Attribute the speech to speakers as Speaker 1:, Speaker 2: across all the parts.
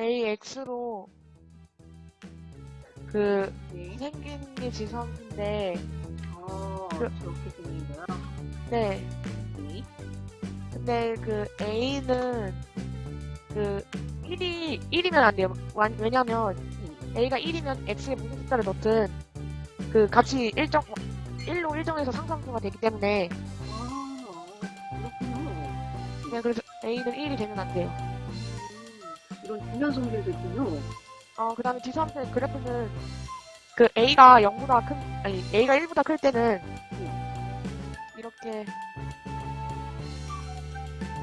Speaker 1: AX로 그
Speaker 2: 네.
Speaker 1: 생긴 게 지성인데
Speaker 2: 어,
Speaker 1: 그-
Speaker 2: 저렇게 생긴 거요?
Speaker 1: 네
Speaker 2: 네.
Speaker 1: 근데 그 A는 그 1이 1이면 안 돼요. 완- 왜냐면 A가 1이면 X에 무슨 숫자를 넣든 그 값이 일정 1로 일정해서 상상수가 되기 때문에
Speaker 2: 아, 그렇군요.
Speaker 1: 그냥 그래서 A는 1이 되면 안 돼요.
Speaker 2: 음, 이런 중요한 성질도 있군요.
Speaker 1: 어, 그 다음에 지수함수의 그래프는 그 A가 0보다 큰, 아니, A가 1보다 클 때는 이렇게,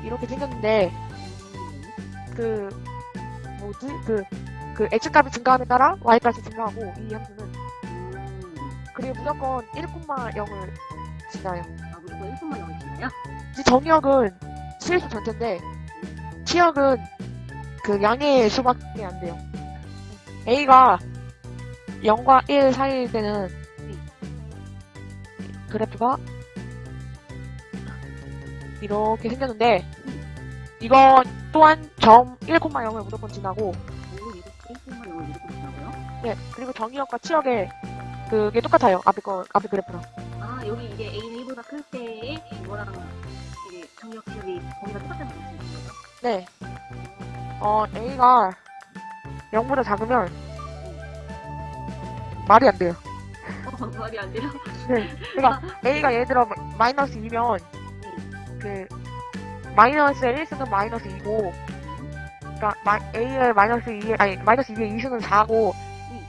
Speaker 1: 이렇게 생겼는데,
Speaker 2: 음,
Speaker 1: 그, 뭐지? 그, 그 X값이 증가함에 따라 Y값이 증가하고, 이 함수는.
Speaker 2: 음,
Speaker 1: 그리고 무조건 1,0을 지나요.
Speaker 2: 아, 무조건 1분만 나오시나요?
Speaker 1: 이 정의역은 실수 전체인데, 치역은 그 양의 수밖에 안 돼요. A가 0과 1 사이일 때는 그래프가 이렇게 생겼는데, 이거 또한 점 1,0을 무조건 지나고,
Speaker 2: 오, 이렇게 1분만 나오면 이렇게 되나고요?
Speaker 1: 네, 그리고 정의역과 치역의 그게 똑같아요. 앞에 거, 앞에 그래프랑.
Speaker 2: 아, 여기 이게 A는 1보다 클 때에 이거랑 이게 정력 기억이 범위가 똑같다는 거죠?
Speaker 1: 네. 어, A가 0보다 작으면 말이 안 돼요.
Speaker 2: 어, 말이 안 돼요?
Speaker 1: 네. 그러니까 A가 예를 들어 마이너스 2면 그 마이너스의 1승은 마이너스 2고 그러니까 마, A의 마이너스 2의 아니 마이너스 2의 2승은 4고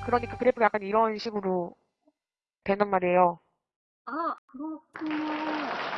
Speaker 1: 그러니까 그래프가 약간 이런 식으로 된단 말이에요.
Speaker 2: 아. 아.